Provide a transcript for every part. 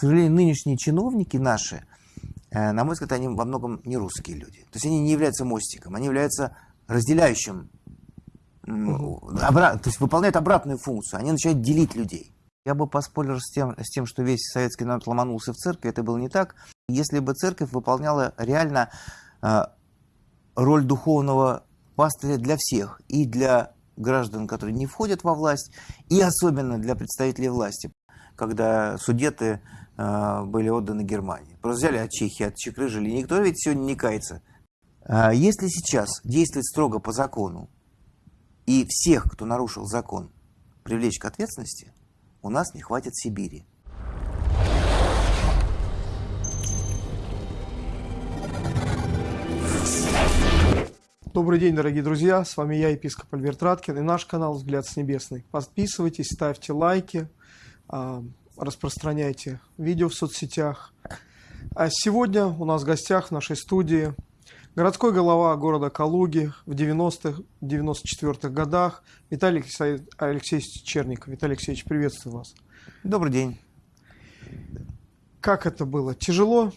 к сожалению, нынешние чиновники наши, э, на мой взгляд, они во многом не русские люди. То есть они не являются мостиком, они являются разделяющим, обра- то есть выполняют обратную функцию. Они начинают делить людей. Я бы поспорил с тем, с тем, что весь советский народ ломанулся в церковь. Это было не так. Если бы церковь выполняла реально э, роль духовного пастыря для всех, и для граждан, которые не входят во власть, и особенно для представителей власти, когда судеты были отданы Германии. Просто взяли от Чехии, отчекрыжили. Никто ведь сегодня не кается. Э, если сейчас действовать строго по закону, и всех, кто нарушил закон, привлечь к ответственности, у нас не хватит Сибири. Добрый день, дорогие друзья, с вами я, епископ Альберт Раткин, и наш канал «Взгляд с небесный». Подписывайтесь, ставьте лайки, а, распространяйте видео в соцсетях. А сегодня у нас в гостях в нашей студии городской голова города Калуги в 90-х, 94-х годах Виталий Алексеевич Черников. Виталий Алексеевич, приветствую вас. Добрый день. Как это было? Тяжело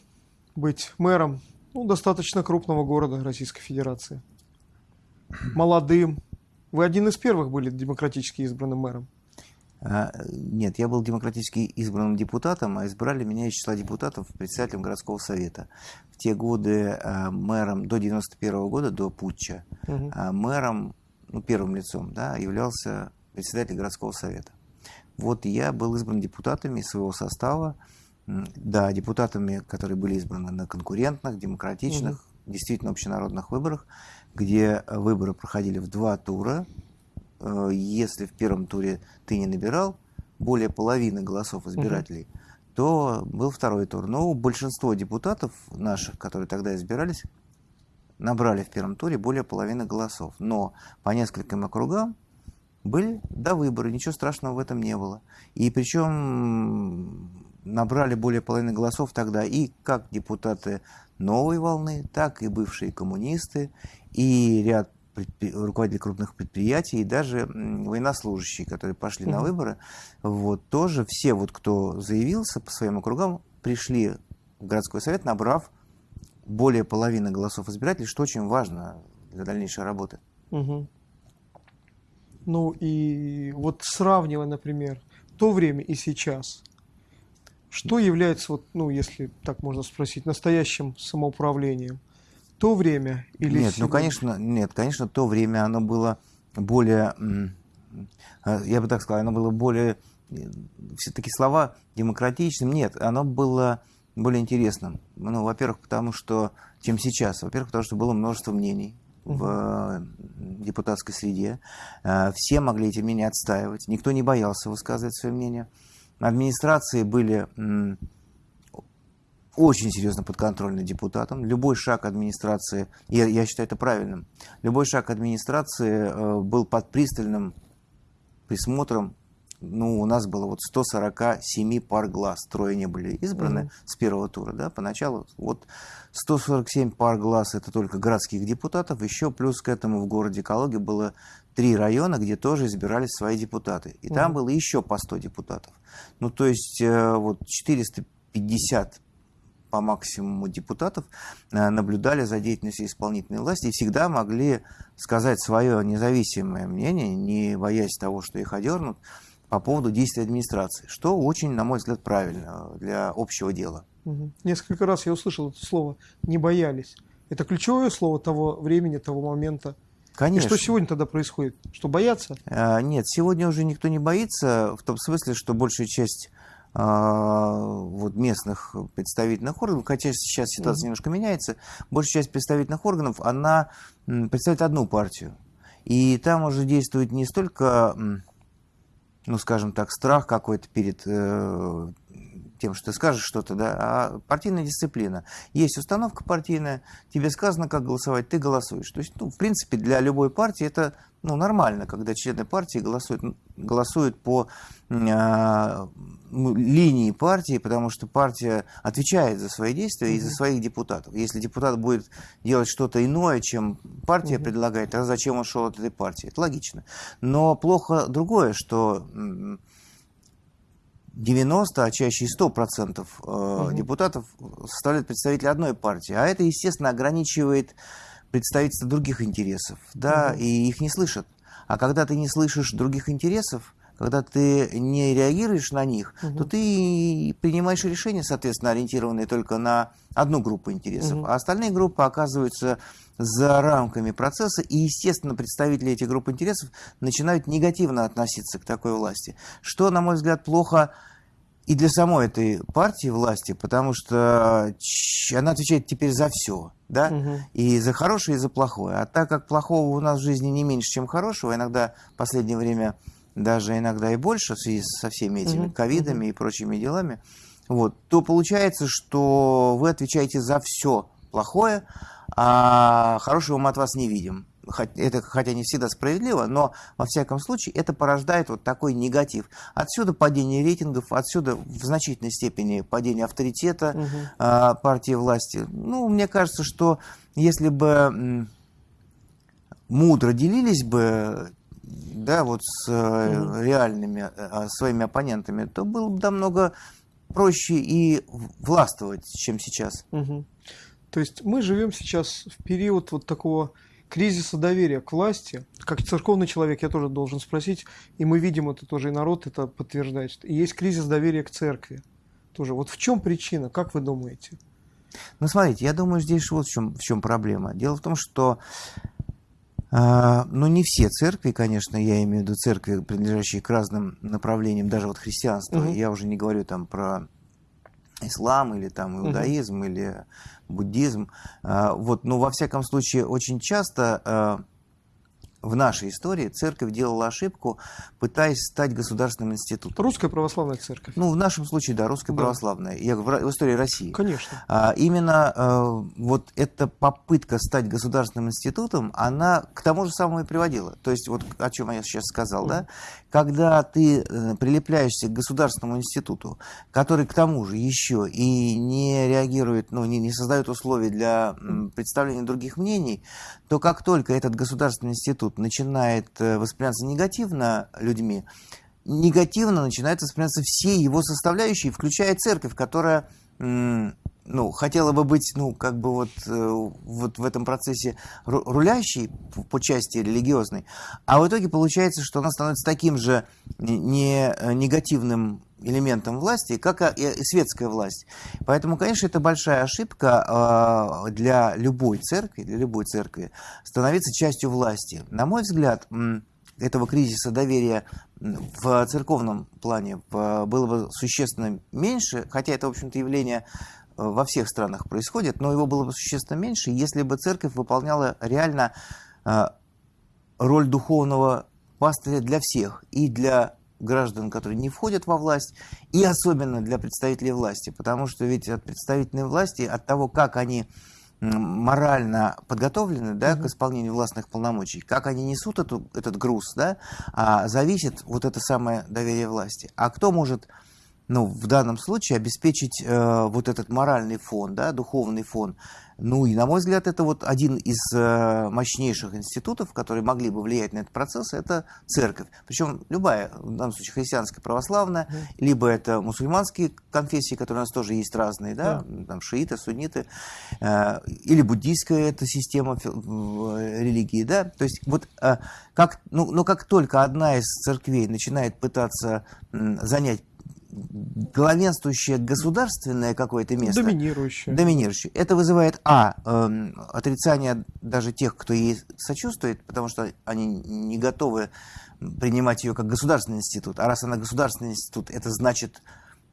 быть мэром ну, достаточно крупного города Российской Федерации? молодым. Вы один из первых были демократически избранным мэром. А, нет, я был демократически избранным депутатом, а избрали меня из числа депутатов председателем городского совета. В те годы а, мэром, до 91 -го года, до путча, угу. мэром, ну, первым лицом, да, являлся председатель городского совета. Вот я был избран депутатами своего состава, да, депутатами, которые были избраны на конкурентных, демократичных, угу. действительно общенародных выборах где выборы проходили в два тура. Э, если в первом туре ты не набирал более половины голосов избирателей, угу. то был второй тур. Но большинство депутатов наших, которые тогда избирались, набрали в первом туре более половины голосов. Но по нескольким округам были до выборы, ничего страшного в этом не было. И причем набрали более половины голосов тогда и как депутаты новой волны, так и бывшие коммунисты, и ряд руководителей крупных предприятий, и даже военнослужащие, которые пошли на выборы, вот, тоже все, вот, кто заявился по своим округам, пришли в городской совет, набрав более половины голосов избирателей, что очень важно для дальнейшей работы. Угу. Ну и вот сравнивая, например, то время и сейчас, что является, вот, ну, если так можно спросить, настоящим самоуправлением? То время или Нет, сегодня? ну конечно, нет, конечно, то время оно было более, я бы так сказал, оно было более, все-таки слова демократичным, нет, оно было более интересным. Ну, во-первых, потому что, чем сейчас, во-первых, потому что было множество мнений в э, депутатской среде, э, все могли эти мнения отстаивать, никто не боялся высказывать свое мнение. Администрации были очень серьезно подконтрольны депутатам. Любой шаг администрации, я, я считаю это правильным, любой шаг администрации э, был под пристальным присмотром. Ну, у нас было вот 147 пар глаз, трое не были избраны mm-hmm. с первого тура, да, поначалу. Вот 147 пар глаз это только городских депутатов, еще плюс к этому в городе Калуге было три района, где тоже избирались свои депутаты. И mm-hmm. там было еще по 100 депутатов. Ну, то есть э, вот 450 по максимуму депутатов э, наблюдали за деятельностью исполнительной власти и всегда могли сказать свое независимое мнение, не боясь того, что их одернут, по поводу действий администрации, что очень, на мой взгляд, правильно для общего дела. Угу. Несколько раз я услышал это слово «не боялись». Это ключевое слово того времени, того момента. Конечно. И что сегодня тогда происходит? Что боятся? А, нет, сегодня уже никто не боится, в том смысле, что большая часть вот местных представительных органов, хотя сейчас ситуация mm-hmm. немножко меняется, большая часть представительных органов, она представляет одну партию. И там уже действует не столько, ну, скажем так, страх какой-то перед э, тем, что ты скажешь что-то, да, а партийная дисциплина. Есть установка партийная, тебе сказано, как голосовать, ты голосуешь. То есть, ну, в принципе, для любой партии это ну, нормально, когда члены партии голосуют, голосуют по э, линии партии, потому что партия отвечает за свои действия mm-hmm. и за своих депутатов. Если депутат будет делать что-то иное, чем партия mm-hmm. предлагает, тогда зачем он шел от этой партии? Это логично. Но плохо другое, что 90, а чаще и 100% угу. депутатов составляют представители одной партии. А это, естественно, ограничивает представительство других интересов, да, угу. и их не слышат. А когда ты не слышишь других интересов, когда ты не реагируешь на них, угу. то ты принимаешь решения, соответственно, ориентированные только на одну группу интересов, угу. а остальные группы оказываются за рамками процесса, и, естественно, представители этих групп интересов начинают негативно относиться к такой власти, что, на мой взгляд, плохо и для самой этой партии власти, потому что она отвечает теперь за все, да, угу. и за хорошее, и за плохое. А так как плохого у нас в жизни не меньше, чем хорошего, иногда в последнее время даже иногда и больше в связи со всеми этими ковидами угу. и прочими делами, вот, то получается, что вы отвечаете за все плохое, а хорошего мы от вас не видим. Это хотя не всегда справедливо, но во всяком случае это порождает вот такой негатив. Отсюда падение рейтингов, отсюда в значительной степени падение авторитета угу. э, партии власти. Ну, мне кажется, что если бы мудро делились бы да, вот с угу. реальными э, своими оппонентами, то было бы намного проще и властвовать, чем сейчас. Угу. То есть мы живем сейчас в период вот такого кризиса доверия к власти. Как церковный человек я тоже должен спросить, и мы видим это тоже, и народ это подтверждает. И есть кризис доверия к церкви. Тоже. Вот в чем причина, как вы думаете? Ну, смотрите, я думаю, здесь вот в чем, в чем проблема. Дело в том, что э, ну, не все церкви, конечно, я имею в виду церкви, принадлежащие к разным направлениям, даже вот христианство, угу. я уже не говорю там про ислам или там иудаизм угу. или буддизм. А, вот, но во всяком случае очень часто а, в нашей истории церковь делала ошибку, пытаясь стать государственным институтом. Русская православная церковь. Ну, в нашем случае, да, русская да. православная. Я в, в истории России. Конечно. А, именно а, вот эта попытка стать государственным институтом, она к тому же самому и приводила. То есть, вот о чем я сейчас сказал, да, когда ты э, прилепляешься к государственному институту, который к тому же еще и не реагирует, ну, не, не создает условий для представления других мнений, то как только этот государственный институт начинает э, восприниматься негативно людьми, негативно начинают восприниматься все его составляющие, включая церковь, которая ну, хотела бы быть, ну, как бы вот, э, вот в этом процессе рулящей по части религиозной, а в итоге получается, что она становится таким же не э, негативным элементом власти, как и светская власть. Поэтому, конечно, это большая ошибка э, для любой церкви, для любой церкви становиться частью власти. На мой взгляд, этого кризиса доверия в церковном плане было бы существенно меньше, хотя это, в общем-то, явление Э, во всех странах происходит, но его было бы существенно меньше, если бы церковь выполняла реально э, роль духовного пастыря для всех, и для граждан, которые не входят во власть, и особенно для представителей власти, потому что ведь от представительной власти, от того, как они морально подготовлены да, к исполнению властных полномочий, как они несут эту, этот груз, да, а зависит вот это самое доверие власти. А кто может ну, в данном случае обеспечить э, вот этот моральный фон, да, духовный фон. Ну и, на мой взгляд, это вот один из э, мощнейших институтов, которые могли бы влиять на этот процесс, это церковь. Причем любая, в данном случае христианская, православная, mm. либо это мусульманские конфессии, которые у нас тоже есть разные, да, yeah. там шииты, сунниты, э, или буддийская эта система э, религии, да. То есть вот э, как, ну, но как только одна из церквей начинает пытаться э, занять главенствующее государственное какое-то место. Доминирующее. Доминирующее. Это вызывает, а, э, отрицание даже тех, кто ей сочувствует, потому что они не готовы принимать ее как государственный институт. А раз она государственный институт, это значит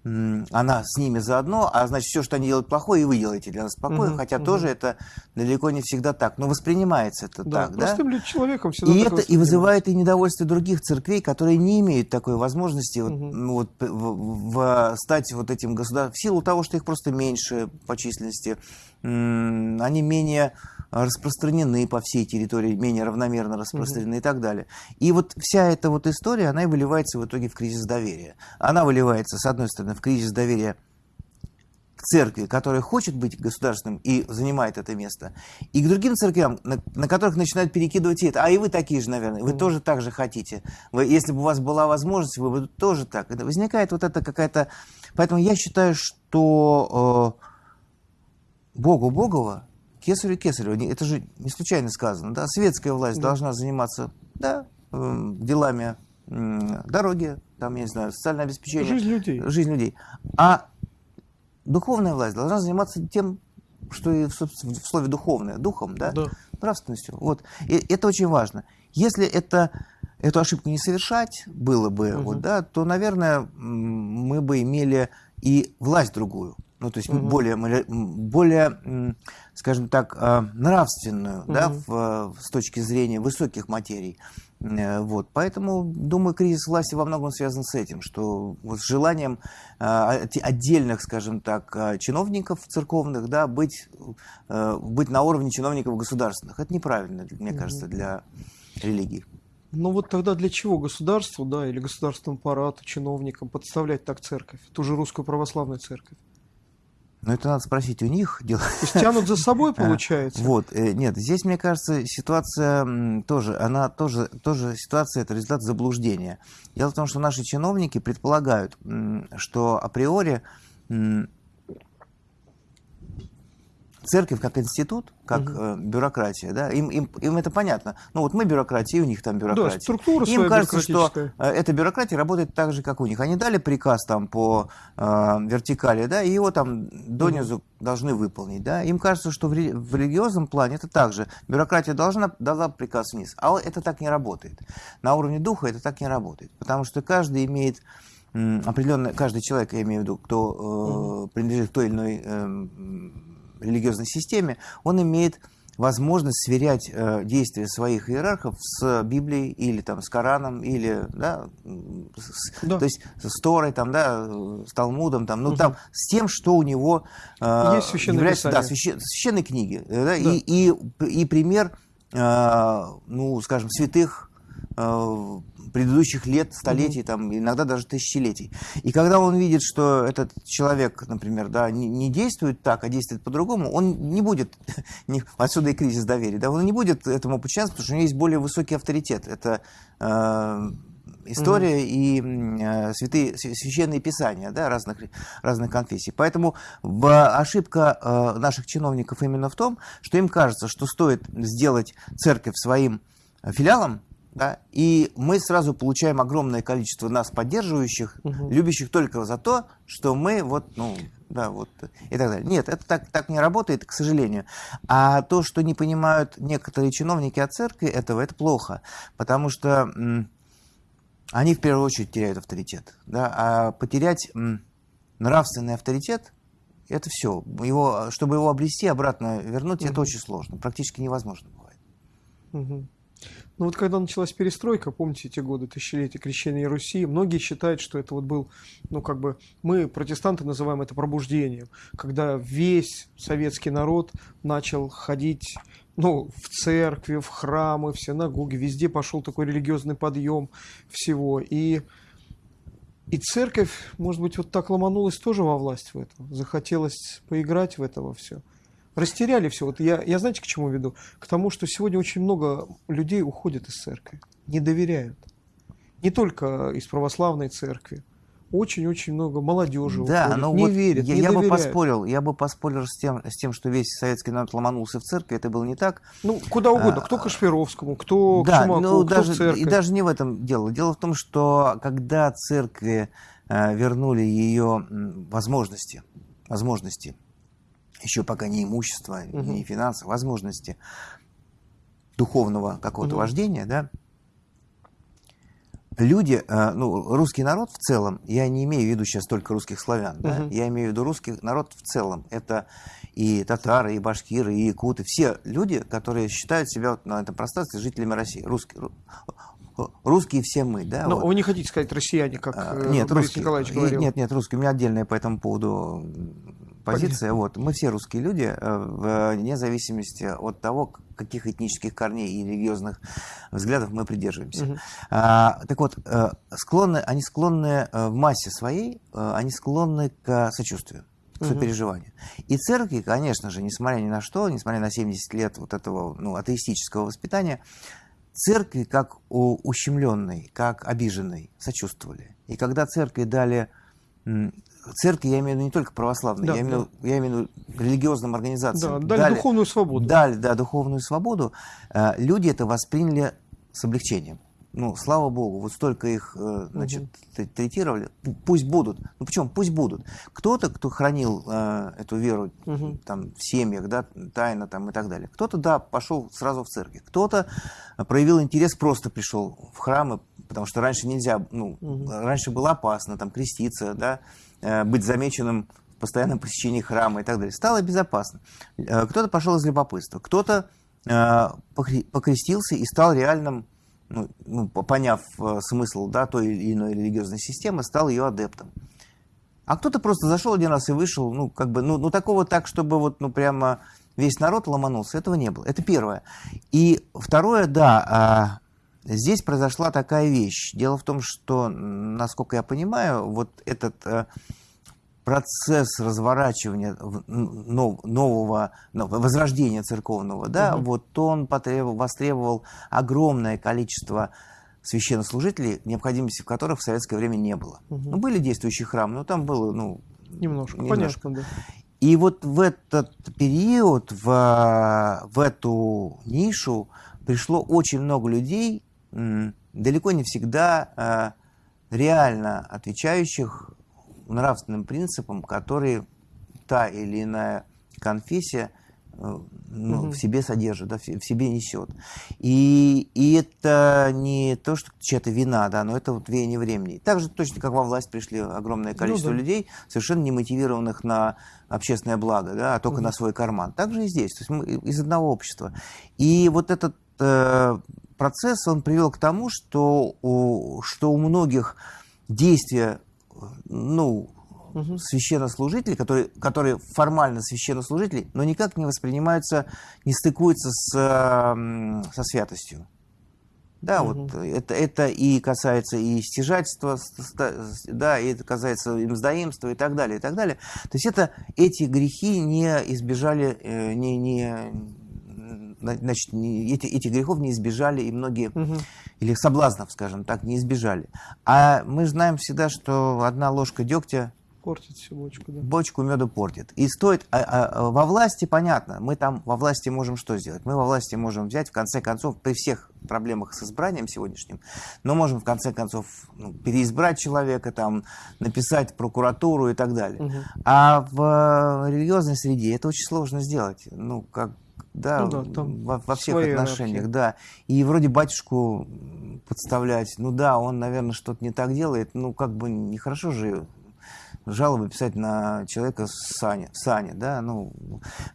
она с ними заодно, а значит, все, что они делают плохое, и вы делаете для нас плохое, угу, хотя угу. тоже это далеко не всегда так. Но воспринимается это да, так, да? человеком всегда И это и вызывает и недовольство других церквей, которые не имеют такой возможности угу. вот, ну, вот, в, в, стать вот этим государством, в силу того, что их просто меньше по численности, они менее распространены по всей территории, менее равномерно распространены mm-hmm. и так далее. И вот вся эта вот история, она и выливается в итоге в кризис доверия. Она выливается, с одной стороны, в кризис доверия к церкви, которая хочет быть государственным и занимает это место, и к другим церквям, на, на которых начинают перекидывать это. А и вы такие же, наверное, вы mm. тоже так же хотите. Вы, если бы у вас была возможность, вы бы тоже так. Это возникает вот это какая-то... Поэтому я считаю, что э, Богу Богова, Кесарю Кесарю, это же не случайно сказано, да, светская власть mm. должна заниматься, да, э, делами дороги, там, я не знаю, социальное обеспечение. Жизнь людей. Жизнь людей. А духовная власть должна заниматься тем, что и в, в слове духовное, духом, да, да. нравственностью. Вот. И это очень важно. Если это, эту ошибку не совершать было бы, угу. вот, да, то, наверное, мы бы имели и власть другую. Ну, то есть угу. более, более, скажем так, а, нравственную, угу. да, в, с точки зрения высоких материй. Э, вот. Поэтому, думаю, кризис власти во многом связан с этим, что вот с желанием э, отдельных, скажем так, э, чиновников церковных да, быть, быть на уровне чиновников государственных. Это неправильно, мне кажется, для религии. Ну вот тогда для чего государству, да, или государственному аппарату, чиновникам подставлять так церковь, ту же русскую православную церковь? Но это надо спросить у них. То есть тянут за собой, получается? Вот, э, нет, здесь, мне кажется, ситуация тоже, она тоже, тоже ситуация, это результат заблуждения. Дело в том, что наши чиновники предполагают, что априори церковь как институт, как угу. э, бюрократия, да, им, им, им это понятно. Ну вот мы бюрократия, и у них там бюрократия. Да, структура Им кажется, что э, эта бюрократия работает так же, как у них. Они дали приказ там по э, вертикали, да, и его там донизу угу. должны выполнить, да. Им кажется, что в, ре, в религиозном плане это так же. Бюрократия должна дала приказ вниз, а это так не работает. На уровне духа это так не работает, потому что каждый имеет определенный, каждый человек, я имею в виду, кто э, угу. принадлежит к той или иной э, религиозной системе, он имеет возможность сверять э, действия своих иерархов с Библией или там, с Кораном, или да, с, да. То есть с Торой, там, да, с Талмудом, там, ну, угу. там, с тем, что у него э, Есть является да, священ, священной книги. Э, да, да. И, и, и пример, э, ну, скажем, святых предыдущих лет, столетий, там, иногда даже тысячелетий. И когда он видит, что этот человек, например, да, не, не действует так, а действует по-другому, он не будет, не, отсюда и кризис доверия, да, он не будет этому подчиняться, потому что у него есть более высокий авторитет. Это э, история mm-hmm. и э, святые, священные писания да, разных, разных конфессий. Поэтому в, ошибка э, наших чиновников именно в том, что им кажется, что стоит сделать церковь своим филиалом, да, и мы сразу получаем огромное количество нас поддерживающих, угу. любящих только за то, что мы вот, ну, да, вот, и так далее. Нет, это так, так не работает, к сожалению. А то, что не понимают некоторые чиновники от церкви этого, это плохо, потому что они в первую очередь теряют авторитет, да, а потерять нравственный авторитет, это все. Его, чтобы его обрести, обратно вернуть, угу. это очень сложно, практически невозможно бывает. Угу. Ну вот когда началась перестройка, помните эти годы, тысячелетия крещения Руси, многие считают, что это вот был, ну как бы, мы, протестанты, называем это пробуждением, когда весь советский народ начал ходить ну, в церкви, в храмы, в синагоги, везде пошел такой религиозный подъем всего. И, и церковь, может быть, вот так ломанулась тоже во власть в этом. Захотелось поиграть в это во все растеряли все. Вот я, я знаете, к чему веду? К тому, что сегодня очень много людей уходят из церкви, не доверяют. Не только из православной церкви. Очень-очень много молодежи да, уходит, но не вот верит, я, не я бы поспорил, я бы поспорил с тем, с тем, что весь советский народ ломанулся в церкви, это было не так. Ну, куда угодно, а, кто к Кашпировскому, кто да, к Чумаку, ну, кто даже, в церковь. И даже не в этом дело. Дело в том, что когда церкви э, вернули ее возможности, возможности еще пока не имущество, угу. не финансы, возможности духовного какого-то угу. вождения, да, люди, э, ну, русский народ в целом, я не имею в виду сейчас только русских славян, угу. да, я имею в виду русский народ в целом. Это и татары, и башкиры, и якуты, все люди, которые считают себя вот на этом пространстве жителями России, русские, русские все мы, да. Но вот. вы не хотите сказать россияне, как а, нет, Борис русские, Николаевич говорил? Нет, нет, русские. У меня отдельная по этому поводу позиция. Вот. Мы все русские люди, э, вне зависимости от того, каких этнических корней и религиозных взглядов мы придерживаемся. Угу. А, так вот, э, склонны, они склонны э, в массе своей, они склонны к сочувствию. сопереживания. Угу. И церкви, конечно же, несмотря ни на что, несмотря на 70 лет вот этого ну, атеистического воспитания, церкви как ущемленной, как обиженной сочувствовали. И когда церкви дали церкви, я имею в виду не только православные, да, я, имею, да. я имею в виду религиозным организациям. Да, дали, дали духовную свободу. Дали, да, духовную свободу. Э, люди это восприняли с облегчением. Ну, слава богу, вот столько их, э, значит, угу. третировали. Пусть будут. Ну, почему? Пусть будут. Кто-то, кто хранил э, эту веру угу. там, в семьях, да, тайно там и так далее. Кто-то, да, пошел сразу в церковь. Кто-то проявил интерес, просто пришел в храмы, потому что раньше нельзя, ну, угу. раньше было опасно там креститься, да, быть замеченным в постоянном посещении храма и так далее. Стало безопасно. Э, кто-то пошел из любопытства, кто-то э, покрестился и стал реальным ну, ну, поняв э, смысл да, той или иной религиозной системы, стал ее адептом. А кто-то просто зашел один раз и вышел, ну, как бы, ну, ну такого так, чтобы вот, ну, прямо весь народ ломанулся, этого не было. Это первое. И второе, да, а, здесь произошла такая вещь. Дело в том, что, насколько я понимаю, вот этот а, процесс разворачивания нового, возрождения церковного, да, угу. вот он потребовал, востребовал огромное количество священнослужителей, необходимости в которых в советское время не было. Угу. Ну, были действующие храмы, но там было, ну... Немножко, немножко. понятно, да. И вот в этот период, в, в эту нишу пришло очень много людей, далеко не всегда э, реально отвечающих нравственным принципам, которые та или иная конфессия э, ну, угу. в себе содержит, да, в себе несет. И, и это не то, что чья-то вина, да, но это вот веяние времени. Так же точно, как во власть пришли огромное количество ну, да. людей, совершенно не мотивированных на общественное благо, да, а только угу. на свой карман. Так же и здесь, то есть мы из одного общества. И вот этот э, процесс, он привел к тому, что у, что у многих действия ну, угу. священнослужители, которые, которые формально священнослужители, но никак не воспринимаются, не стыкуются с, со святостью. Да, угу. вот это, это и касается и стяжательства, да, и это касается и мздоимства и так далее, и так далее. То есть это, эти грехи не избежали, э, не, не, значит, не, эти, эти грехов не избежали и многие, угу. или соблазнов, скажем так, не избежали. А мы знаем всегда, что одна ложка дегтя Портит всю бочку, да. Бочку меда портит. И стоит... А, а, а, во власти, понятно, мы там во власти можем что сделать? Мы во власти можем взять, в конце концов, при всех проблемах с избранием сегодняшним, но можем, в конце концов, ну, переизбрать человека, там, написать прокуратуру и так далее. Угу. А в религиозной среде это очень сложно сделать. Ну, как да, ну, да во, во всех отношениях, иерархии. да. И вроде батюшку подставлять, ну да, он, наверное, что-то не так делает, ну как бы нехорошо же жалобы писать на человека Саня, Саня, да, ну,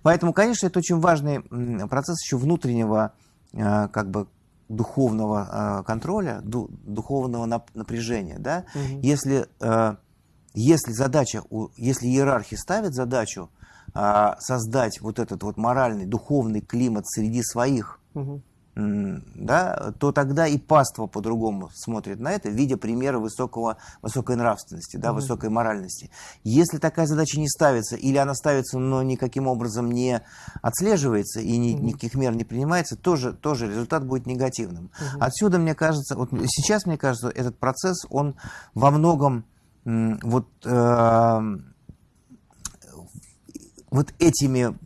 поэтому, конечно, это очень важный процесс еще внутреннего, э, как бы, духовного э, контроля, духовного напряжения, да, угу. если, э, если задача, если иерархи ставят задачу создать вот этот вот моральный, духовный климат среди своих, угу. да, то тогда и паства по-другому смотрит на это, видя примеры высокого, высокой нравственности, да, угу. высокой моральности. Если такая задача не ставится, или она ставится, но никаким образом не отслеживается и ни, угу. никаких мер не принимается, тоже, тоже результат будет негативным. Угу. Отсюда, мне кажется, вот сейчас, мне кажется, этот процесс, он во многом вот... Э, вот этими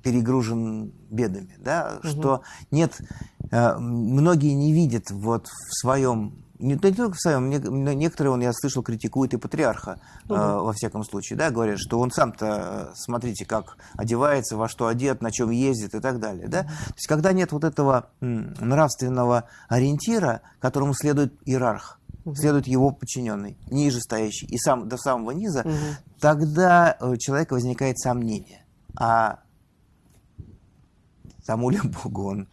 перегружен бедами, да, угу. что нет, э, многие не видят вот в своем не, не только в своем, некоторые, он, я слышал, критикуют и патриарха, угу. э, во всяком случае, да, говорят, что он сам-то, смотрите, как одевается, во что одет, на чем ездит и так далее, да. То есть, когда нет вот этого нравственного ориентира, которому следует иерарх, угу. следует его подчиненный, ниже стоящий, и сам до самого низа, угу. тогда у человека возникает сомнение. А тому ли Богу он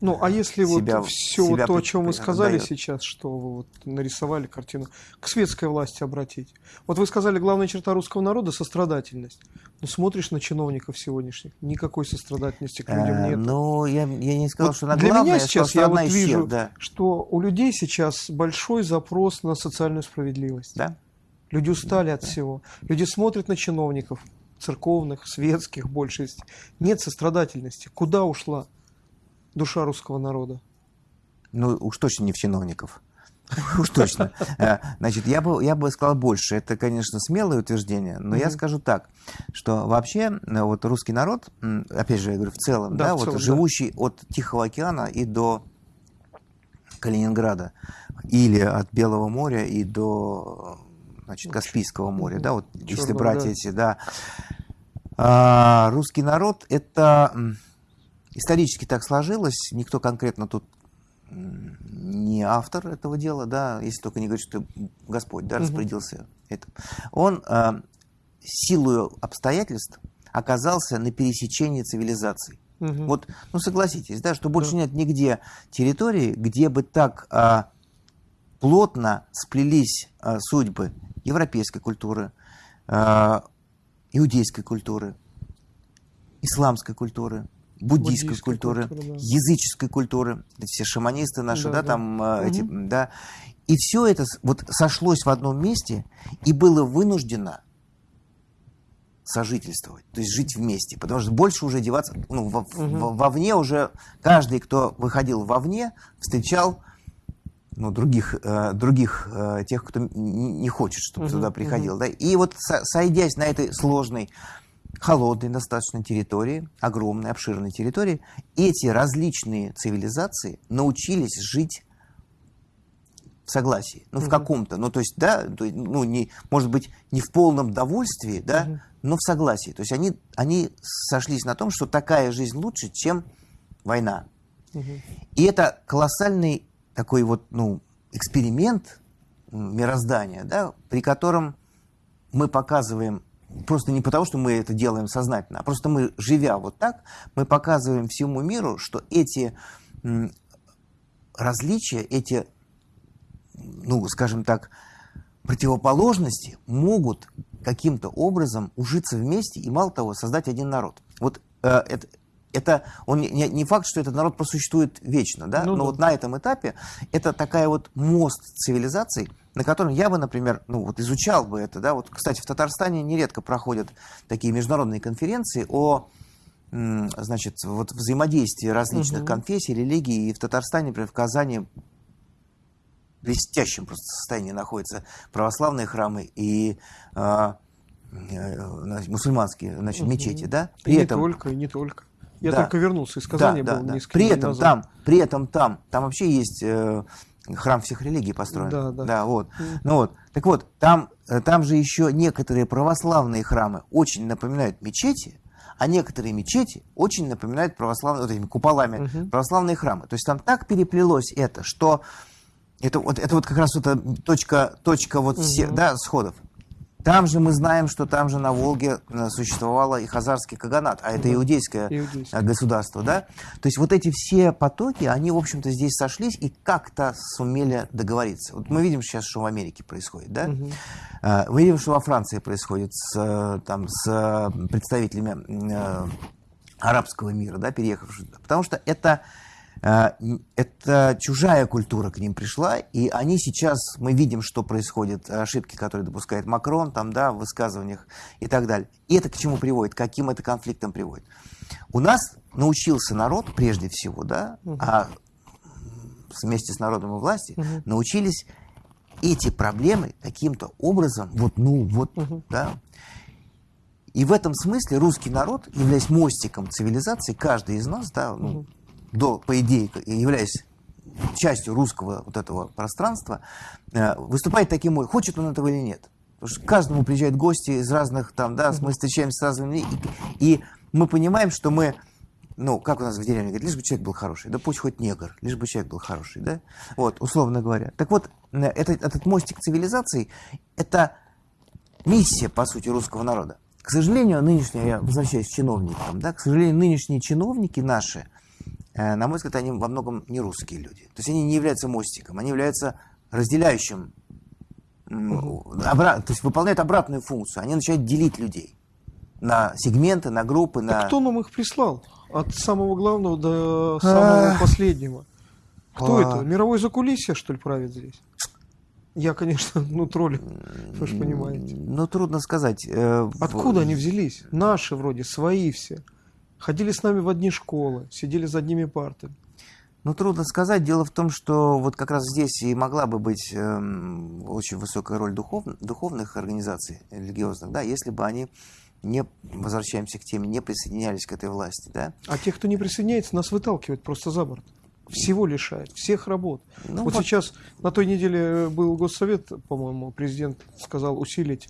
ну, а если себя, вот все себя то, о чем вы сказали дает. сейчас, что вы вот нарисовали картину, к светской власти обратить. Вот вы сказали, главная черта русского народа – сострадательность. Но смотришь на чиновников сегодняшних, никакой сострадательности к людям а, нет. Ну, я, я не сказал, вот что она для главная, меня сейчас я, вот вижу, всех, да. что у людей сейчас большой запрос на социальную справедливость. Да. Люди устали да, от да. всего. Люди смотрят на чиновников, церковных, светских большинстве, нет сострадательности. Куда ушла душа русского народа? Ну, уж точно не в чиновников. Уж точно. Э, значит, я бы, я бы сказал больше. Это, конечно, смелое утверждение, но я скажу так, что вообще э, вот русский народ, опять же, я говорю, в целом, да, вот живущий от Тихого океана и до Калининграда, или от Белого моря и до значит, Каспийского моря, да, вот если брать эти, да. А, русский народ это исторически так сложилось, никто конкретно тут не автор этого дела, да, если только не говорить, что Господь да, распорядился этим. Он э, силою обстоятельств оказался на пересечении цивилизаций. Угу. Вот, ну согласитесь, да, что больше да. нет нигде территории, где бы так э, плотно сплелись э, судьбы европейской культуры, э, иудейской культуры, исламской культуры, буддийской, буддийской культуры, культуры да. языческой культуры, все шаманисты наши, да, да, да. там угу. эти, да, и все это вот сошлось в одном месте и было вынуждено сожительствовать, то есть жить вместе, потому что больше уже деваться, ну, во, угу. вовне уже каждый, кто выходил вовне, встречал ну, других, э, других э, тех, кто не хочет, чтобы угу, туда приходил, угу. да, и вот со, сойдясь на этой сложной холодной достаточно территории, огромной, обширной территории, эти различные цивилизации научились жить в согласии, ну, угу. в каком-то, ну, то есть, да, ну, не, может быть, не в полном довольстве, да, угу. но в согласии. То есть они, они сошлись на том, что такая жизнь лучше, чем война. Угу. И это колоссальный такой вот, ну, эксперимент мироздания, да, при котором мы показываем просто не потому, что мы это делаем сознательно, а просто мы, живя вот так, мы показываем всему миру, что эти различия, эти, ну, скажем так, противоположности могут каким-то образом ужиться вместе и, мало того, создать один народ. Вот э, это, это он не, не факт, что этот народ просуществует вечно, да? Ну, но да. вот на этом этапе это такая вот мост цивилизаций, на котором я бы, например, ну вот изучал бы это, да, вот, кстати, в Татарстане нередко проходят такие международные конференции о значит, вот взаимодействии различных угу. конфессий, религий, и в Татарстане, например, в Казани в блестящем просто состоянии находятся православные храмы и э, э, мусульманские значит, угу. мечети, да? При и этом... не только, и не только. Я да. только вернулся из Казани, да, был да, да. При этом назад. там, при этом там, там вообще есть э, храм всех религий построен. Да, да. да вот. Mm. Ну вот. Так вот, там, э, там же еще некоторые православные храмы очень напоминают мечети, а некоторые мечети очень напоминают православные, вот этими куполами, угу. православные храмы. То есть там так переплелось это, что это вот, это вот как раз вот точка, точка вот угу. все, да, сходов. Там же мы знаем, что там же на Волге э, существовало и Хазарский Каганат, а это да. иудейское Иудейский. государство, да? То есть вот эти все потоки, они, в общем-то, здесь сошлись и как-то сумели договориться. Вот мы видим сейчас, что в Америке происходит, да? Угу. Мы видим, что во Франции происходит с, э, там, с представителями арабского мира, да, переехавших. Потому что это Э, это чужая культура к ним пришла, и они сейчас, мы видим, что происходит, ошибки, которые допускает Макрон, там, да, в высказываниях и так далее. И это к чему приводит, каким это конфликтом приводит. У нас научился народ, прежде всего, да, угу. а вместе с народом и властью, угу. научились эти проблемы каким-то образом, вот, ну, вот, угу. да. И в этом смысле русский народ, являясь мостиком цивилизации, каждый из нас, да, ну, угу до, по идее, являясь частью русского вот этого пространства, э, выступает таким, хочет он этого или нет. Потому что каждому приезжают гости из разных там, да, мы встречаемся с разными и, и мы понимаем, что мы, ну, как у нас в деревне говорят, лишь бы человек был хороший, да пусть хоть негр, лишь бы человек был хороший, да, вот, условно говоря. Так вот, э, этот, этот мостик цивилизации, это миссия, по сути, русского народа. К сожалению, нынешние, я возвращаюсь к чиновникам, да, к сожалению, нынешние чиновники наши – на мой взгляд, они во многом не русские люди. То есть они не являются мостиком, они являются разделяющим, обра- то есть выполняют обратную функцию. Они начинают делить людей на сегменты, на группы. Так на... кто нам их прислал? От самого главного до самого последнего. Кто это? Мировой закулисье, что ли, правит здесь? Я, конечно, ну, троллю, вы же понимаете. Ну, трудно сказать. Э, Откуда они взялись? Наши вроде, свои все. Ходили с нами в одни школы, сидели за одними партами. Ну, трудно сказать. Дело в том, что вот как раз здесь и могла бы быть э, очень высокая роль духов, духовных организаций религиозных, да, если бы они не возвращаемся к теме, не присоединялись к этой власти, да. А те, кто не присоединяется, нас выталкивают просто за борт. Всего лишает, всех работ. Ну, вот, вот сейчас на той неделе был госсовет, по-моему, президент сказал усилить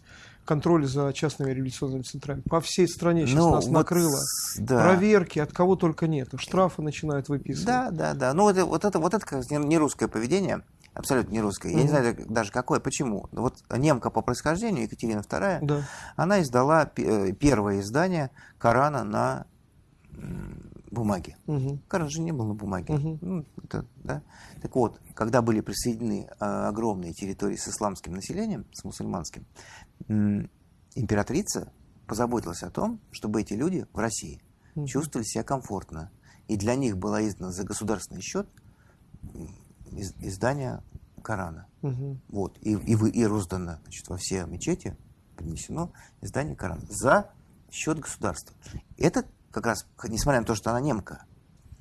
контроль за частными революционными центрами. По всей стране сейчас ну, нас вот, накрыло. Да. Проверки, от кого только нет. Штрафы начинают выписывать. Да, да, да. Ну, это, вот это, вот это как не русское поведение. Абсолютно не русское. Я не знаю даже какое, почему. Вот немка по происхождению, Екатерина II, да. она издала э, первое издание Корана на бумаге. Угу. Коран же не был на бумаге. Угу. Ну, это, да? Так вот, когда были присоединены э, огромные территории с исламским населением, с мусульманским, императрица позаботилась о том, чтобы эти люди в России угу. чувствовали себя комфортно. И для них было издано за государственный счет из, издание Корана. Угу. Вот. И, и, и роздано значит, во все мечети, принесено издание Корана за счет государства. Это как раз, несмотря на то, что она немка,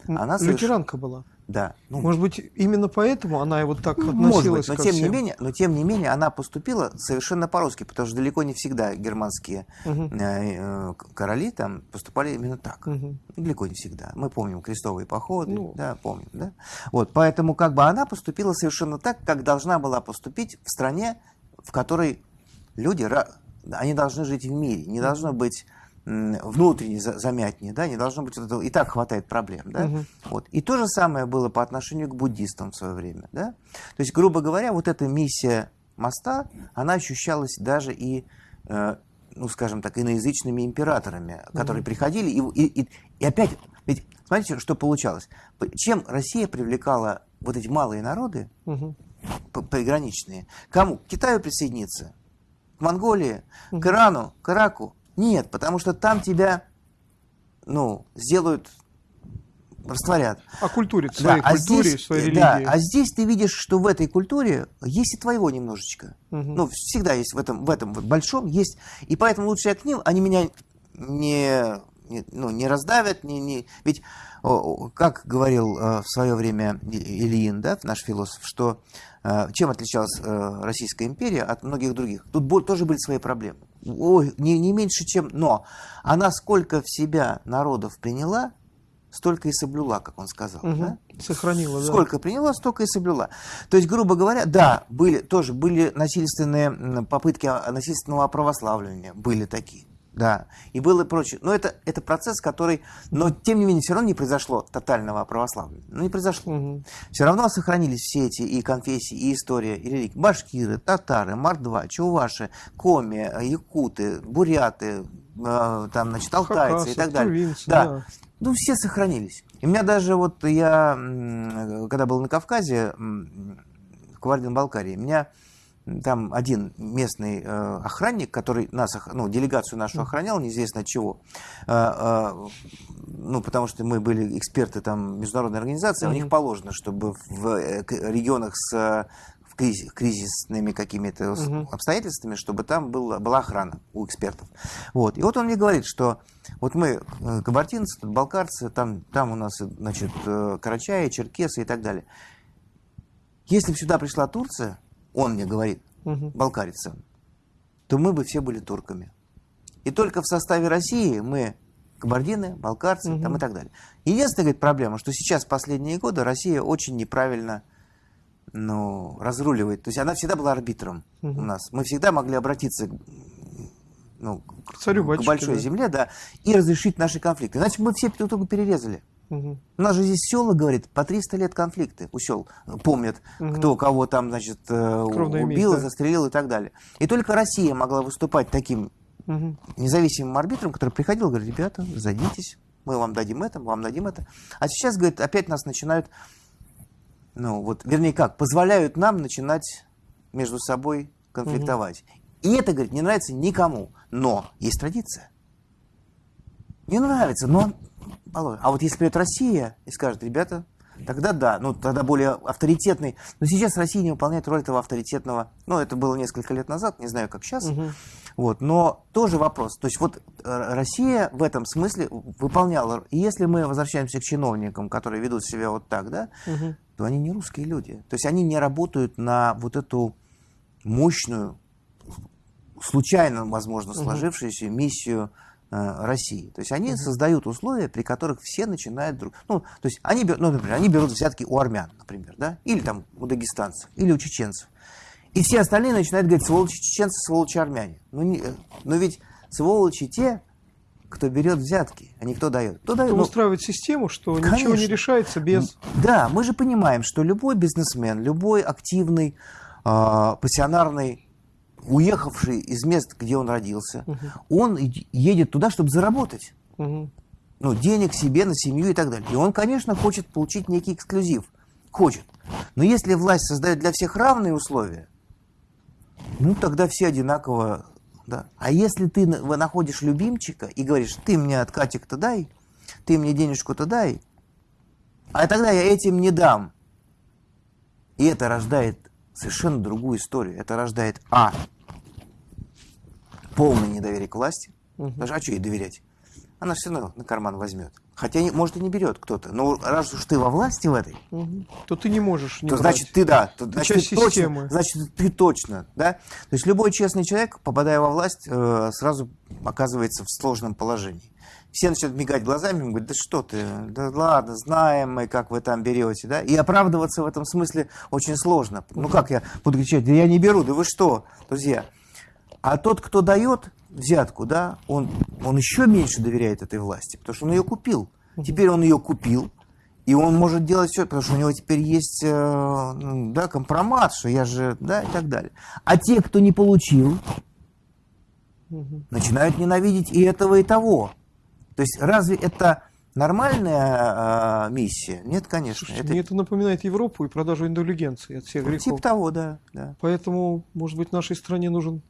она Лютеранка соверш... была. Да. Ну, Может быть, именно поэтому она вот так относилась Может быть, но тем, всем. Не менее, но тем не менее она поступила совершенно по-русски, потому что далеко не всегда германские угу. э, короли там поступали именно так. Угу. Далеко не всегда. Мы помним крестовые походы, ну. да, помним, да. Вот, поэтому как бы она поступила совершенно так, как должна была поступить в стране, в которой люди, они должны жить в мире, не должно быть внутренне замятнее, да, не должно быть вот этого, и так хватает проблем, да, угу. вот. И то же самое было по отношению к буддистам в свое время, да, то есть, грубо говоря, вот эта миссия моста, она ощущалась даже и, э, ну, скажем так, иноязычными императорами, которые угу. приходили, и, и, и, и опять, ведь, смотрите, что получалось, чем Россия привлекала вот эти малые народы, угу. приграничные, кому? К Китаю присоединиться, к Монголии, угу. к Ирану, к Ираку, нет, потому что там тебя, ну, сделают, растворят. А культуре, своей да, культуре, а здесь, своей религии. Да, а здесь ты видишь, что в этой культуре есть и твоего немножечко. Угу. Ну, всегда есть в этом, в этом большом есть. И поэтому лучше я к ним, они меня не, не, ну, не раздавят, не, не... ведь, как говорил э, в свое время Ильин, да, наш философ, что э, чем отличалась э, Российская империя от многих других? Тут тоже были свои проблемы ой, не, не меньше, чем... Но она сколько в себя народов приняла, столько и соблюла, как он сказал. Угу. Да? Сохранила, да. Сколько приняла, столько и соблюла. То есть, грубо говоря, да, были, тоже были насильственные попытки насильственного православления, были такие да, и было прочее. Но это, это процесс, который, но тем не менее, все равно не произошло тотального православия. Ну, не произошло. Угу. Все равно сохранились все эти и конфессии, и история, и религии. Башкиры, татары, мордва, чуваши, коми, якуты, буряты, э, там, значит, алтайцы Хакасы, и так далее. Провинции, да. да. Ну, все сохранились. И у меня даже вот я, когда был на Кавказе, в Кабардино-Балкарии, меня там один местный э, охранник, который нас, ну, делегацию нашу охранял, неизвестно от чего, э, э, ну, потому что мы были эксперты там международной организации, mm-hmm. у них положено, чтобы в э, регионах с кризис, кризисными какими-то uh обстоятельствами, чтобы там был, была охрана у экспертов. Вот. И вот он мне говорит, что вот мы э, кабардинцы, балкарцы, там, там у нас, значит, э, карачаи, черкесы и так далее. Если бы сюда пришла Турция, он мне говорит, угу. балкарец то мы бы все были турками. И только в составе России мы кабардины, балкарцы угу. там и так далее. Единственная говорит, проблема, что сейчас, последние годы, Россия очень неправильно ну, разруливает. То есть она всегда была арбитром угу. у нас. Мы всегда могли обратиться ну, к, Царю, к большой да. земле, да, и разрешить наши конфликты. Иначе мы все друг друга перерезали. Угу. У нас же здесь села, говорит, по 300 лет конфликты у сел. Помнят, угу. кто кого там, значит, э, Кровный убил, да? застрелил и так далее. И только Россия могла выступать таким угу. независимым арбитром, который приходил и говорит, ребята, садитесь, мы вам дадим это, мы вам дадим это. А сейчас, говорит, опять нас начинают, ну вот, вернее как, позволяют нам начинать между собой конфликтовать. Угу. И это, говорит, не нравится никому. Но есть традиция. Не нравится, но а вот если придет Россия и скажет, ребята, тогда да, ну тогда более авторитетный. Но сейчас Россия не выполняет роль этого авторитетного. Ну, это было несколько лет назад, не знаю, как сейчас. Угу. Вот, но тоже вопрос. То есть вот э, Россия в этом смысле выполняла. И если мы возвращаемся к чиновникам, которые ведут себя вот так, да, угу. то они не русские люди. То есть они не работают на вот эту мощную, случайно, возможно, сложившуюся угу. миссию России. То есть они mm-hmm. создают условия, при которых все начинают друг... Ну, то есть они, ну, например, они берут взятки у армян, например, да, или там у дагестанцев, или у чеченцев. И все остальные начинают говорить, сволочи чеченцы, сволочи армяне. Ну, не... но ведь сволочи те, кто берет взятки, а не кто дает. Кто, дает? кто ну, устраивает систему, что конечно. ничего не решается без... Да, мы же понимаем, что любой бизнесмен, любой активный, э, пассионарный уехавший из мест, где он родился, угу. он едет туда, чтобы заработать. Угу. Ну, денег себе, на семью и так далее. И он, конечно, хочет получить некий эксклюзив. Хочет. Но если власть создает для всех равные условия, ну, тогда все одинаково. Да. А если ты находишь любимчика и говоришь, ты мне откатик-то дай, ты мне денежку-то дай, а тогда я этим не дам. И это рождает совершенно другую историю. Это рождает А. Полное недоверие к власти. Угу. Даже, а что ей доверять? Она все равно на карман возьмет. Хотя, может, и не берет кто-то. Но раз уж ты во власти в этой, угу. то ты не можешь не То брать. значит, ты да. То, ты значит, ты точно, значит, ты точно. Да? То есть любой честный человек, попадая во власть, э, сразу оказывается в сложном положении все начинают мигать глазами, говорят, да что ты, да ладно, знаем мы, как вы там берете, да, и оправдываться в этом смысле очень сложно. Ну как я буду кричать, да я не беру, да вы что, друзья. А тот, кто дает взятку, да, он, он еще меньше доверяет этой власти, потому что он ее купил. Теперь он ее купил, и он может делать все, потому что у него теперь есть э, да, компромат, что я же, да, и так далее. А те, кто не получил, начинают ненавидеть и этого, и того. То есть разве это нормальная э, миссия? Нет, конечно. Слушайте, это... Мне это напоминает Европу и продажу индулигенции от всех грехов. Типа того, да, да. Поэтому, может быть, нашей стране нужен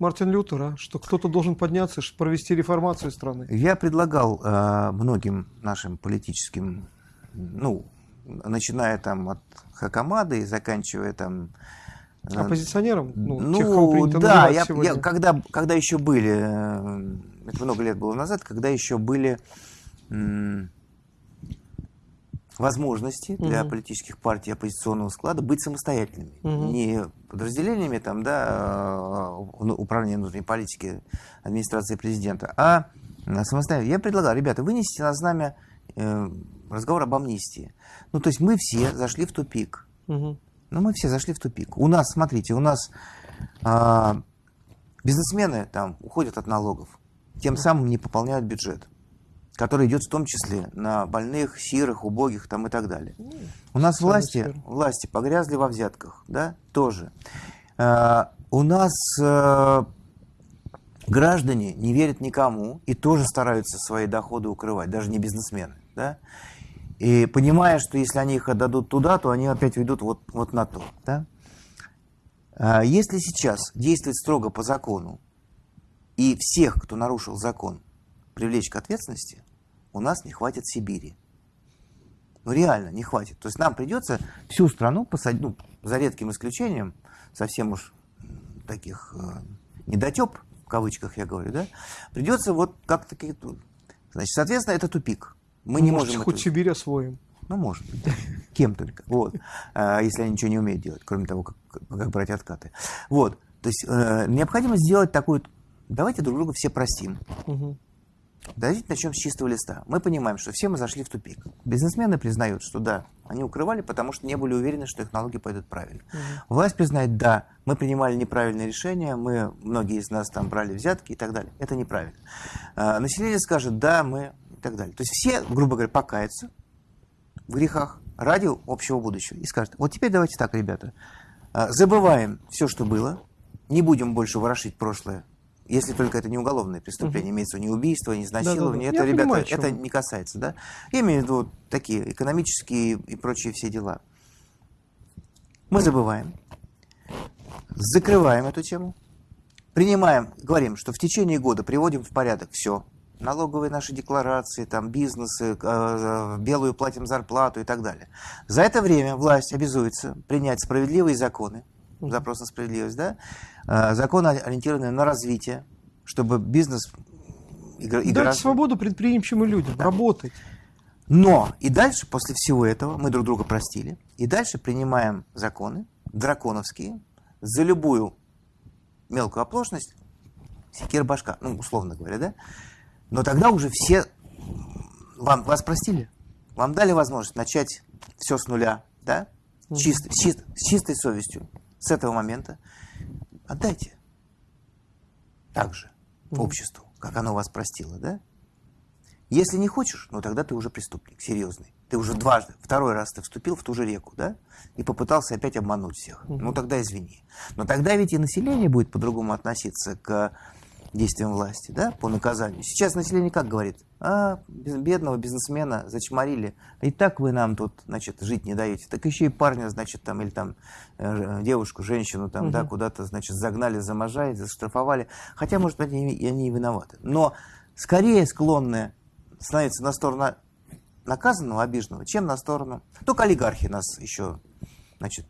Мартин Лютер, а? что кто-то должен подняться, провести реформацию страны. Я предлагал э, многим нашим политическим, ну, начиная там от Хакамады и заканчивая там Оппозиционерам? Ну, ну тех, кого да, я, я, когда, когда еще были, э, это много лет было назад, когда еще были возможности угу. для политических партий оппозиционного склада быть самостоятельными. Угу. Не подразделениями там, да, а, управления внутренней политики администрации президента, а самостоятельно. Я предлагал, ребята, вынесите на знамя э, разговор об амнистии. Ну, то есть мы все зашли в тупик. Угу. Но мы все зашли в тупик. У нас, смотрите, у нас а, бизнесмены там уходят от налогов, тем самым не пополняют бюджет, который идет в том числе на больных, сирых, убогих там и так далее. Ну, у нас власти, власти погрязли во взятках, да, тоже. А, у нас а, граждане не верят никому и тоже стараются свои доходы укрывать, даже не бизнесмены, да. И понимая, что если они их отдадут туда, то они опять ведут вот, вот на то. Да? А если сейчас действовать строго по закону и всех, кто нарушил закон, привлечь к ответственности, у нас не хватит Сибири. Ну реально не хватит. То есть нам придется всю страну посадить, ну, за редким исключением, совсем уж таких э, недотеп, в кавычках я говорю, да, придется вот как-то... Значит, соответственно, это тупик. Мы ну, не можем хоть это... Сибирь освоим. Ну, может быть. Кем только. Вот. А, если они ничего не умеют делать, кроме того, как, как брать откаты. Вот. То есть э, необходимо сделать такую... Давайте друг друга все простим. Угу. Давайте начнем с чистого листа. Мы понимаем, что все мы зашли в тупик. Бизнесмены признают, что да, они укрывали, потому что не были уверены, что их налоги пойдут правильно. Угу. Власть признает, да, мы принимали неправильные решения, мы, многие из нас там брали взятки и так далее. Это неправильно. А, население скажет, да, мы так далее. То есть все, грубо говоря, покаются в грехах ради общего будущего и скажут, вот теперь давайте так, ребята, а, забываем все, что было, не будем больше ворошить прошлое, если только это не уголовное преступление, угу. имеется не убийство, не изнасилование, да, да, да. это, Я ребята, понимаю, это не касается, да? Я имею в виду такие экономические и прочие все дела. Мы забываем, закрываем эту тему, принимаем, говорим, что в течение года приводим в порядок все, налоговые наши декларации, там, бизнесы, э, белую платим зарплату и так далее. За это время власть обязуется принять справедливые законы, запрос на справедливость, да, э, законы, ориентированные на развитие, чтобы бизнес Дать свободу предприимчивым людям, да. работать. Но и дальше, после всего этого, мы друг друга простили, и дальше принимаем законы драконовские за любую мелкую оплошность, секир башка, ну, условно говоря, да? Но тогда уже все вам, вас простили, вам дали возможность начать все с нуля, да? Чист, чист, с чистой совестью с этого момента. Отдайте. Так же обществу, как оно вас простило, да? Если не хочешь, ну тогда ты уже преступник, серьезный. Ты уже дважды, второй раз ты вступил в ту же реку, да? И попытался опять обмануть всех. Ну тогда извини. Но тогда ведь и население будет по-другому относиться к действиям власти, да, по наказанию. Сейчас население как говорит? А, бедного бизнесмена зачморили. И так вы нам тут, значит, жить не даете. Так еще и парня, значит, там, или там э, девушку, женщину там, угу. да, куда-то, значит, загнали за можа заштрафовали. Хотя, может быть, они, они и виноваты. Но скорее склонны становиться на сторону наказанного, обиженного, чем на сторону... Только олигархи нас еще, значит,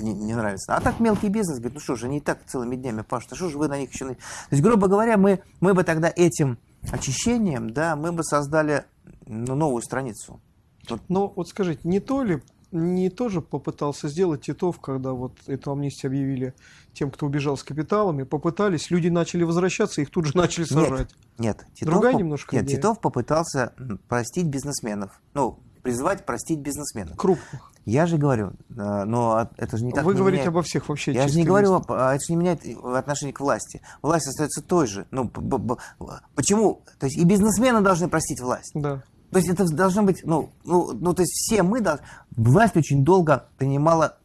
не, не нравится. А так мелкий бизнес говорит, ну что же, они и так целыми днями пашут, а что же вы на них еще... То есть, грубо говоря, мы, мы бы тогда этим очищением, да, мы бы создали ну, новую страницу. Вот. Но вот скажите, не то ли не тоже попытался сделать Титов, когда вот эту амнистию объявили тем, кто убежал с капиталами, попытались, люди начали возвращаться, их тут же начали сажать. Нет, нет. Титов Другая немножко Нет, идея. Титов попытался простить бизнесменов. Ну, призвать простить бизнесменов. Крупных. Я же говорю, э, но это же не так Вы не говорите меняет. обо всех вообще. Я же не говорю, а это же не меняет отношение к власти. Власть остается той же. Ну, почему? То есть и бизнесмены должны простить власть. Да. То есть это должно быть, ну, ну, ну то есть все мы должны... Власть очень долго принимала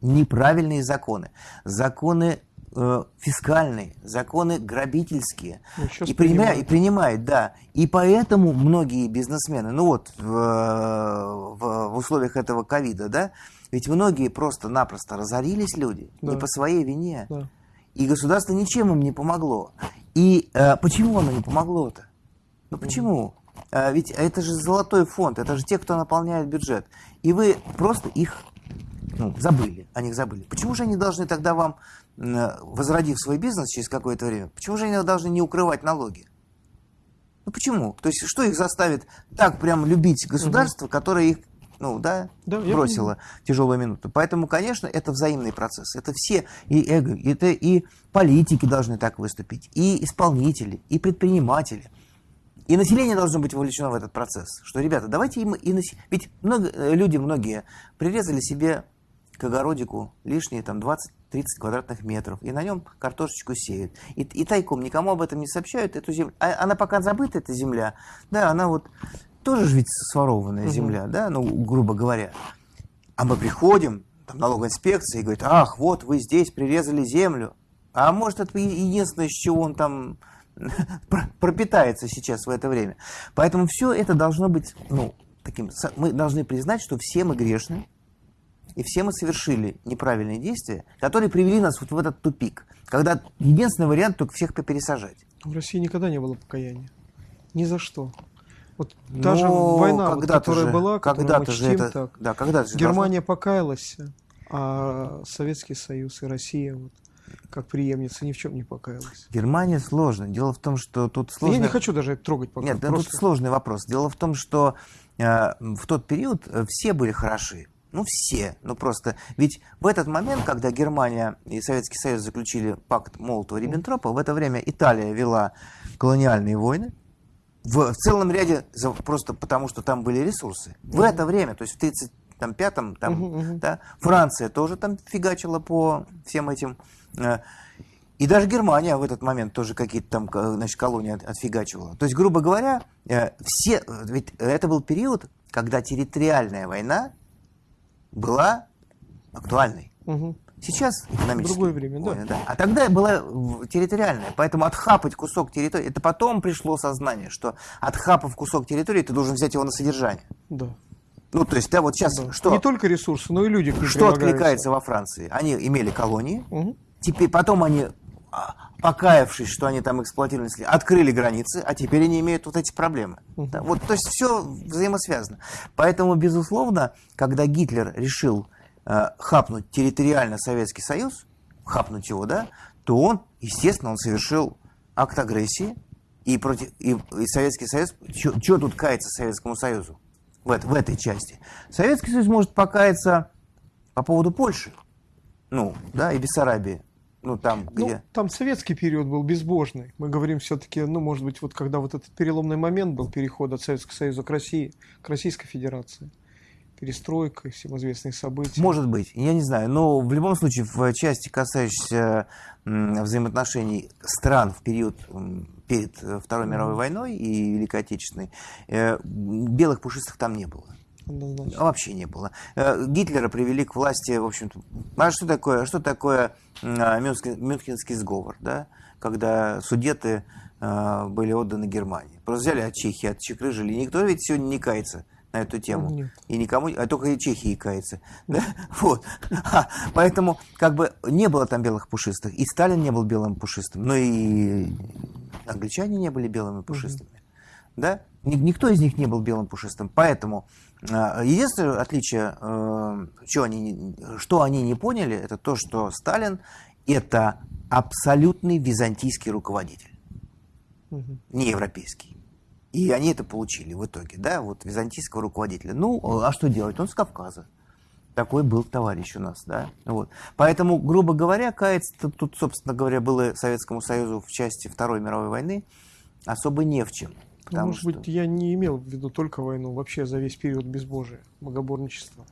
неправильные законы. Законы э, фискальные, законы грабительские. Ну, и, принимает, и принимает, да. И поэтому многие бизнесмены, ну вот в, в, в условиях этого ковида, да, ведь многие просто-напросто разорились люди, да. не по своей вине. Да. И государство ничем им не помогло. И э, почему оно не помогло-то? Ну почему? Э, ведь это же золотой фонд, это же те, кто наполняет бюджет. И вы просто их ну, забыли, о них забыли. Почему же они должны тогда вам возродив свой бизнес через какое-то время, почему же они должны не укрывать налоги? Ну почему? То есть что их заставит так прям любить государство, угу. которое их ну, да, да бросило тяжелую минуту. Поэтому, конечно, это взаимный процесс. Это все, и эго, это и политики должны так выступить, и исполнители, и предприниматели. И население должно быть вовлечено в этот процесс. Что, ребята, давайте им и нас... Ведь много, э, люди многие прирезали себе к огородику лишние там 20-30 квадратных метров, и на нем картошечку сеют. И, и тайком никому об этом не сообщают эту землю. А, она пока забыта, эта земля, да, она вот тоже же ведь сворованная угу. земля, да, ну, грубо говоря. А мы приходим, там налоговая инспекция, и говорит, ах, вот вы здесь прирезали землю. А может, это единственное, с чего он там пропитается сейчас в это время. Поэтому все это должно быть, ну, таким, мы должны признать, что все мы грешны, и все мы совершили неправильные действия, которые привели нас вот в этот тупик, когда единственный вариант только всех попересажать. В России никогда не было покаяния. Ни за что. Вот та же война, вот, которая же, была, которую мы чтим это, так. Да, когда же Германия должно... покаялась, а Советский Союз и Россия вот, как преемница ни в чем не покаялась. Германия сложная. Дело в том, что тут сложный... Я не хочу даже трогать пока. Нет, просто... тут сложный вопрос. Дело в том, что э, в тот период э, все были хороши. Ну, все. Ну, просто... Ведь в этот момент, когда Германия и Советский Союз заключили пакт Молотова-Риббентропа, в это время Италия вела колониальные войны. В, в целом ряде, просто потому что там были ресурсы. В это время, то есть в 1935-м, там, uh-huh, uh-huh. Да, Франция тоже там фигачила по всем этим... Э, и даже Германия в этот момент тоже какие-то там значит, колонии отфигачивала. То есть, грубо говоря, э, все, ведь это был период, когда территориальная война была актуальной. Угу. Сейчас экономически. Другое время, да. да. А тогда была территориальная. Поэтому отхапать кусок территории, это потом пришло сознание, что отхапав кусок территории, ты должен взять его на содержание. Да. Ну, то есть, да, вот сейчас да. что? Не только ресурсы, но и люди. Что откликается во Франции? Они имели колонии, угу. теперь потом они а, покаявшись, что они там эксплуатировали, открыли границы, а теперь они имеют вот эти проблемы. Да, вот, то есть все взаимосвязано. Поэтому, безусловно, когда Гитлер решил э, хапнуть территориально Советский Союз, хапнуть его, да, то он, естественно, он совершил акт агрессии, и, против, и, и Советский Союз, что тут кается Советскому Союзу в, в этой части? Советский Союз может покаяться по поводу Польши, ну, да, и Бессарабии. Ну, там, ну, где... там советский период был безбожный. Мы говорим все-таки, ну, может быть, вот когда вот этот переломный момент был переход от Советского Союза к России, к Российской Федерации перестройка, всем известные события. Может быть, я не знаю. Но в любом случае, в части, касающейся взаимоотношений стран в период перед э, Второй мировой войной и Великой Отечественной, э, белых пушистых там не было. Однозначно. Вообще не было. Э, Гитлера привели к власти, в общем-то, а что такое, что такое Мюнхенский сговор, да? когда судеты были отданы Германии. Просто взяли от Чехии, отчекрыжили. Никто ведь сегодня не кается на эту тему. Нет. И никому, а только и Чехии кается. Да? Вот. А, поэтому как бы не было там белых пушистых. И Сталин не был белым пушистым, но и англичане не были белыми пушистыми. Угу. Да? Никто из них не был белым пушистым. Поэтому а, единственное отличие, э, что они, что они не поняли, это то, что Сталин это абсолютный византийский руководитель, угу. не европейский. И они это получили в итоге, да, вот византийского руководителя. Ну, а что делать? Он с Кавказа. Такой был товарищ у нас, да. Вот. Поэтому, грубо говоря, каяться тут, собственно говоря, было Советскому Союзу в части Второй мировой войны особо не в чем. Ну, может что... быть, я не имел в виду только войну, вообще за весь период безбожия, богоборничества.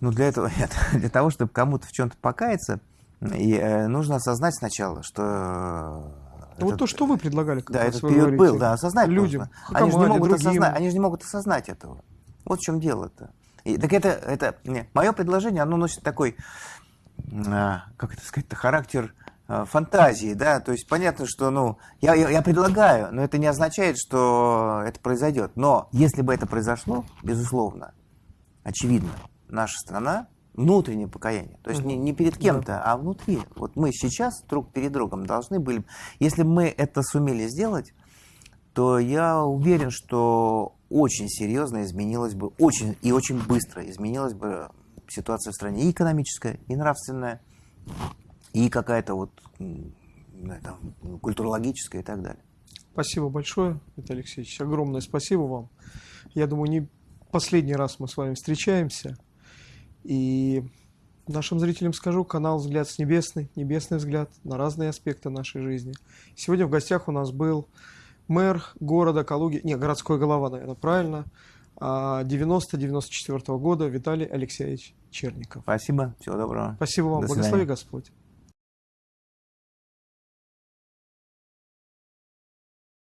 Ну, для этого, нет, для того, чтобы кому-то в чем-то покаяться, и, э, нужно осознать сначала, что ну, вот то, что вы предлагали. Да, этот период говорите, был, да, осознать людям. Нужно. Они, же не могут осознать, они же не могут осознать этого. Вот в чем дело-то. И, так это, это не, мое предложение, оно носит такой, а, как это сказать, характер а, фантазии, да, то есть понятно, что, ну, я, я, я предлагаю, но это не означает, что это произойдет. Но если бы это произошло, безусловно, очевидно, наша страна внутреннее покаяние. То есть не, не перед кем-то, да. а внутри. Вот мы сейчас друг перед другом должны были... Если бы мы это сумели сделать, то я уверен, что очень серьезно изменилась бы, очень и очень быстро изменилась бы ситуация в стране и экономическая, и нравственная, и какая-то вот там, культурологическая и так далее. Спасибо большое, Виталий Алексеевич. Огромное спасибо вам. Я думаю, не последний раз мы с вами встречаемся. И нашим зрителям скажу, канал «Взгляд с небесный», небесный взгляд на разные аспекты нашей жизни. Сегодня в гостях у нас был мэр города Калуги, не, городской голова, наверное, правильно, 90-94 а, года Виталий Алексеевич Черников. Спасибо, всего доброго. Спасибо вам, благослови Господь.